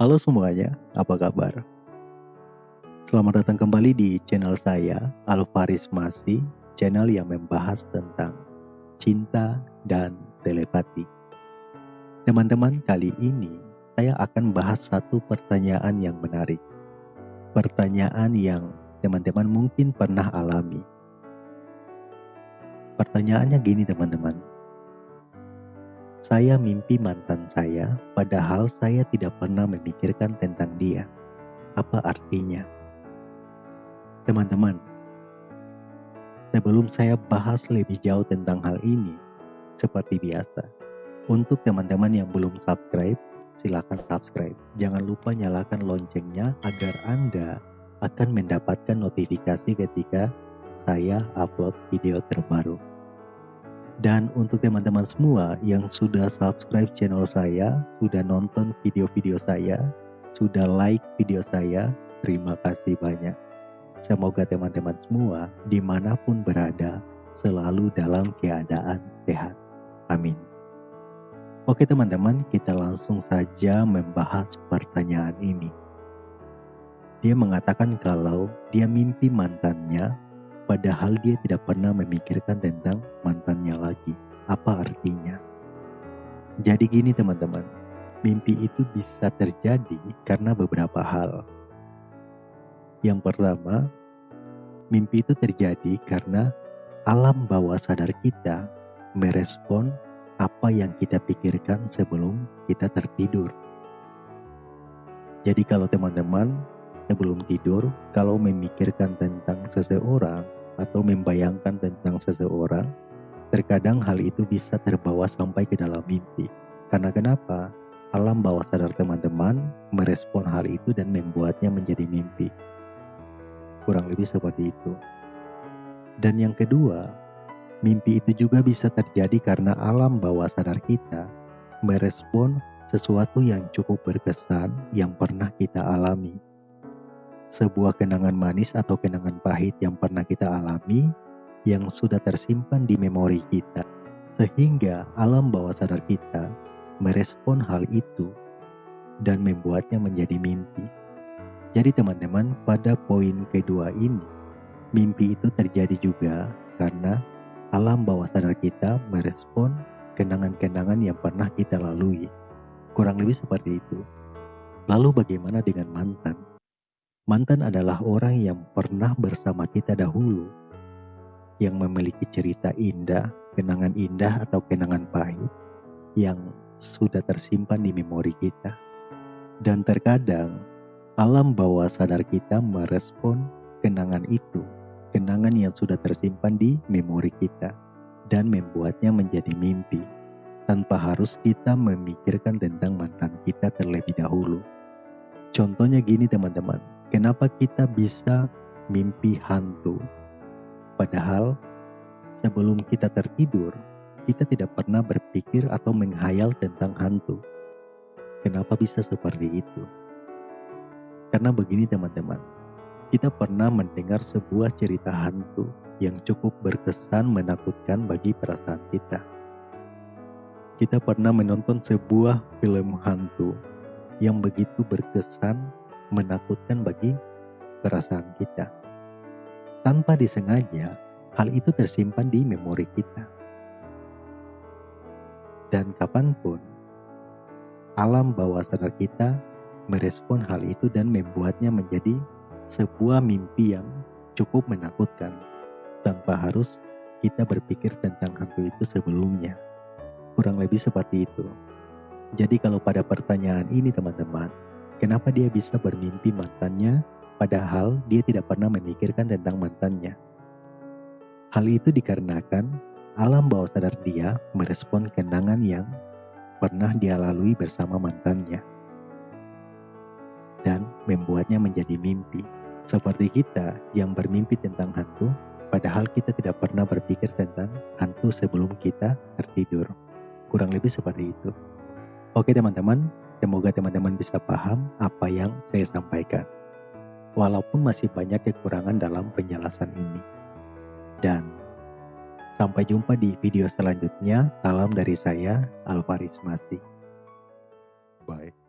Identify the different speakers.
Speaker 1: Halo semuanya, apa kabar? Selamat datang kembali di channel saya, Alvaris Masih, channel yang membahas tentang cinta dan telepati. Teman-teman, kali ini saya akan bahas satu pertanyaan yang menarik. Pertanyaan yang teman-teman mungkin pernah alami. Pertanyaannya gini teman-teman, saya mimpi mantan saya, padahal saya tidak pernah memikirkan tentang dia. Apa artinya? Teman-teman, sebelum saya bahas lebih jauh tentang hal ini, seperti biasa, untuk teman-teman yang belum subscribe, silakan subscribe. Jangan lupa nyalakan loncengnya agar Anda akan mendapatkan notifikasi ketika saya upload video terbaru. Dan untuk teman-teman semua yang sudah subscribe channel saya, sudah nonton video-video saya, sudah like video saya, terima kasih banyak. Semoga teman-teman semua di mana pun berada selalu dalam keadaan sehat. Amin. Oke teman-teman, kita langsung saja membahas pertanyaan ini. Dia mengatakan kalau dia mimpi mantannya padahal dia tidak pernah memikirkan tentang mantannya lagi. Apa artinya? Jadi gini teman-teman, mimpi itu bisa terjadi karena beberapa hal. Yang pertama, mimpi itu terjadi karena alam bawah sadar kita merespon apa yang kita pikirkan sebelum kita tertidur. Jadi kalau teman-teman sebelum tidur, kalau memikirkan tentang seseorang, atau membayangkan tentang seseorang, terkadang hal itu bisa terbawa sampai ke dalam mimpi. Karena kenapa? Alam bawah sadar teman-teman merespon hal itu dan membuatnya menjadi mimpi. Kurang lebih seperti itu. Dan yang kedua, mimpi itu juga bisa terjadi karena alam bawah sadar kita merespon sesuatu yang cukup berkesan yang pernah kita alami sebuah kenangan manis atau kenangan pahit yang pernah kita alami yang sudah tersimpan di memori kita, sehingga alam bawah sadar kita merespon hal itu dan membuatnya menjadi mimpi. Jadi teman-teman, pada poin kedua ini, mimpi itu terjadi juga karena alam bawah sadar kita merespon kenangan-kenangan yang pernah kita lalui. Kurang lebih seperti itu. Lalu bagaimana dengan mantan? Mantan adalah orang yang pernah bersama kita dahulu, yang memiliki cerita indah, kenangan indah atau kenangan pahit yang sudah tersimpan di memori kita. Dan terkadang alam bawah sadar kita merespon kenangan itu, kenangan yang sudah tersimpan di memori kita dan membuatnya menjadi mimpi tanpa harus kita memikirkan tentang mantan kita terlebih dahulu. Contohnya gini teman-teman, Kenapa kita bisa mimpi hantu? Padahal sebelum kita tertidur, kita tidak pernah berpikir atau menghayal tentang hantu. Kenapa bisa seperti itu? Karena begini teman-teman, kita pernah mendengar sebuah cerita hantu yang cukup berkesan menakutkan bagi perasaan kita. Kita pernah menonton sebuah film hantu yang begitu berkesan menakutkan bagi perasaan kita. Tanpa disengaja, hal itu tersimpan di memori kita. Dan kapan pun, alam bawah sadar kita merespon hal itu dan membuatnya menjadi sebuah mimpi yang cukup menakutkan tanpa harus kita berpikir tentang hantu itu sebelumnya. Kurang lebih seperti itu. Jadi kalau pada pertanyaan ini teman-teman, Kenapa dia bisa bermimpi mantannya padahal dia tidak pernah memikirkan tentang mantannya? Hal itu dikarenakan alam bawah sadar dia merespon kenangan yang pernah dia lalui bersama mantannya dan membuatnya menjadi mimpi. Seperti kita yang bermimpi tentang hantu, padahal kita tidak pernah berpikir tentang hantu sebelum kita tertidur. Kurang lebih seperti itu. Oke teman-teman, Semoga teman-teman bisa paham apa yang saya sampaikan. Walaupun masih banyak kekurangan dalam penjelasan ini. Dan sampai jumpa di video selanjutnya. Salam dari saya, Alvaris Masih. Bye.